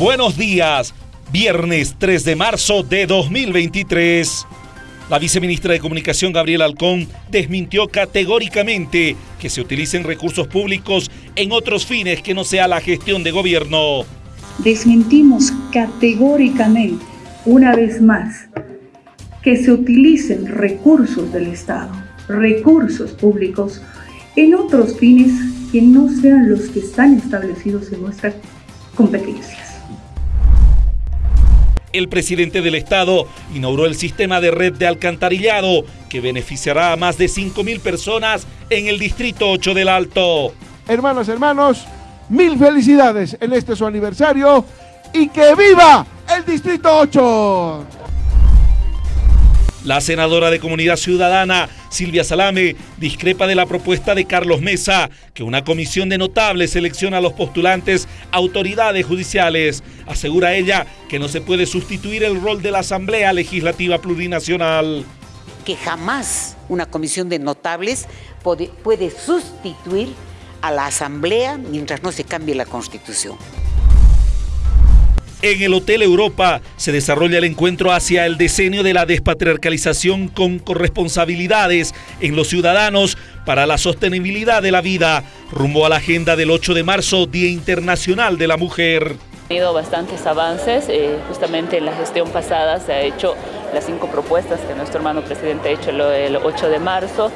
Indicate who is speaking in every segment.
Speaker 1: Buenos días, viernes 3 de marzo de 2023. La viceministra de Comunicación, Gabriela Alcón, desmintió categóricamente que se utilicen recursos públicos en otros fines que no sea la gestión de gobierno.
Speaker 2: Desmentimos categóricamente, una vez más, que se utilicen recursos del Estado, recursos públicos, en otros fines que no sean los que están establecidos en nuestras competencias
Speaker 1: el presidente del Estado inauguró el sistema de red de alcantarillado que beneficiará a más de 5.000 personas en el Distrito 8 del Alto.
Speaker 3: Hermanos, hermanos, mil felicidades en este su aniversario y que viva el Distrito 8.
Speaker 1: La senadora de Comunidad Ciudadana, Silvia Salame, discrepa de la propuesta de Carlos Mesa, que una comisión de notables selecciona a los postulantes autoridades judiciales. Asegura ella que no se puede sustituir el rol de la Asamblea Legislativa Plurinacional.
Speaker 4: Que jamás una comisión de notables puede, puede sustituir a la Asamblea mientras no se cambie la Constitución.
Speaker 1: En el Hotel Europa se desarrolla el encuentro hacia el diseño de la despatriarcalización con corresponsabilidades en los ciudadanos para la sostenibilidad de la vida, rumbo a la agenda del 8 de marzo, Día Internacional de la Mujer.
Speaker 5: Ha tenido bastantes avances, eh, justamente en la gestión pasada se ha hecho las cinco propuestas que nuestro hermano presidente ha hecho el 8 de marzo.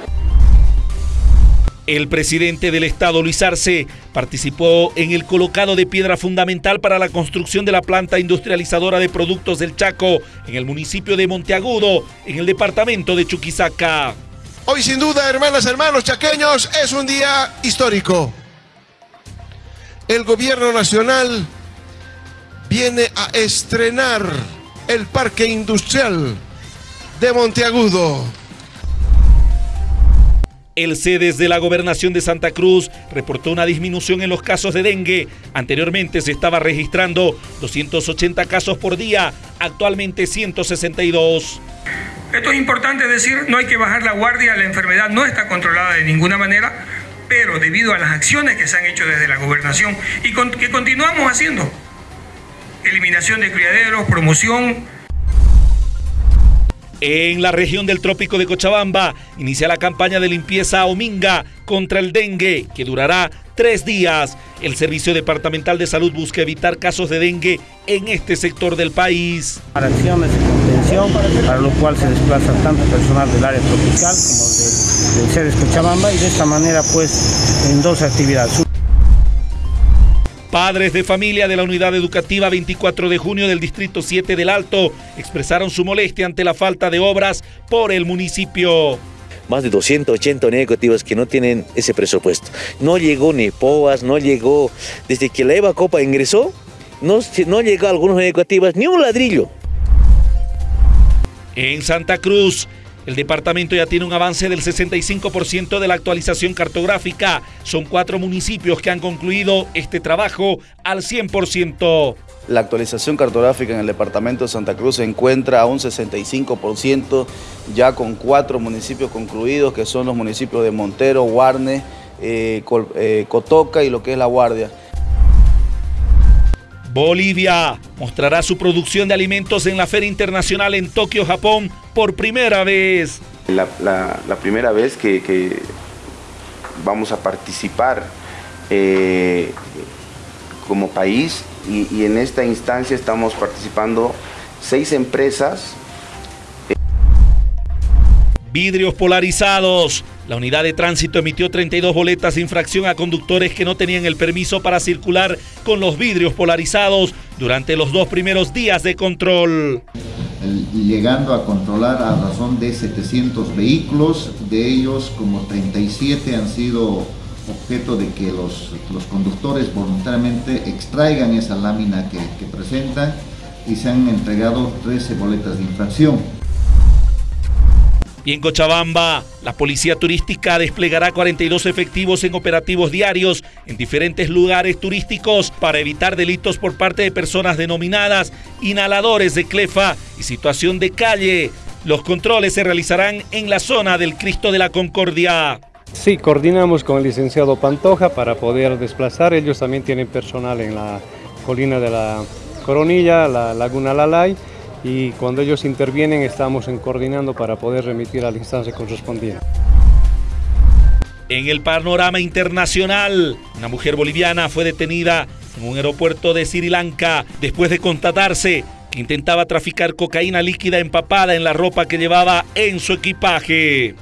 Speaker 1: El presidente del estado, Luis Arce, participó en el colocado de piedra fundamental para la construcción de la planta industrializadora de productos del Chaco en el municipio de Monteagudo, en el departamento de Chuquisaca.
Speaker 3: Hoy sin duda, hermanas, hermanos chaqueños, es un día histórico. El gobierno nacional viene a estrenar el parque industrial de Monteagudo.
Speaker 1: El CEDES de la Gobernación de Santa Cruz reportó una disminución en los casos de dengue. Anteriormente se estaba registrando 280 casos por día, actualmente 162.
Speaker 6: Esto es importante decir, no hay que bajar la guardia, la enfermedad no está controlada de ninguna manera, pero debido a las acciones que se han hecho desde la gobernación y que continuamos haciendo, eliminación de criaderos, promoción,
Speaker 1: en la región del trópico de Cochabamba inicia la campaña de limpieza Ominga contra el dengue, que durará tres días. El Servicio Departamental de Salud busca evitar casos de dengue en este sector del país.
Speaker 7: Para acciones de contención, para lo cual se desplaza tanto personal del área tropical como del, del Cochabamba y de esta manera pues en dos actividades.
Speaker 1: Padres de familia de la unidad educativa 24 de junio del Distrito 7 del Alto expresaron su molestia ante la falta de obras por el municipio.
Speaker 8: Más de 280 unidades educativas que no tienen ese presupuesto. No llegó ni POAS, no llegó, desde que la EVA Copa ingresó, no, no llegó a algunas unidades educativas ni un ladrillo.
Speaker 1: En Santa Cruz, el departamento ya tiene un avance del 65% de la actualización cartográfica. Son cuatro municipios que han concluido este trabajo al 100%.
Speaker 9: La actualización cartográfica en el departamento de Santa Cruz se encuentra a un 65%, ya con cuatro municipios concluidos, que son los municipios de Montero, Guarne, eh, eh, Cotoca y lo que es La Guardia.
Speaker 1: Bolivia mostrará su producción de alimentos en la Feria Internacional en Tokio, Japón, por primera vez.
Speaker 10: La, primera vez que, vamos a participar eh, como país y, en esta instancia estamos participando seis empresas.
Speaker 1: Vidrios polarizados, la unidad de tránsito emitió 32 boletas de infracción a conductores que no tenían el permiso para circular con los vidrios polarizados durante los dos primeros días de control.
Speaker 11: Llegando a controlar a razón de 700 vehículos, de ellos como 37 han sido objeto de que los, conductores voluntariamente extraigan esa lámina que, que presentan y se han entregado 13 boletas de infracción.
Speaker 1: Y en Cochabamba, la policía turística desplegará 42 efectivos en operativos diarios en diferentes lugares turísticos para evitar delitos por parte de personas denominadas inhaladores de clefa y situación de calle. Los controles se realizarán en la zona del Cristo de la Concordia.
Speaker 12: Sí, coordinamos con el licenciado Pantoja para poder desplazar. Ellos también tienen personal en la colina de la Coronilla, la Laguna Lalay y cuando ellos intervienen estamos en coordinando para poder remitir a la instancia correspondiente.
Speaker 1: En el panorama internacional, una mujer boliviana fue detenida en un aeropuerto de Sri Lanka después de constatarse que intentaba traficar cocaína líquida empapada en la ropa que llevaba en su equipaje.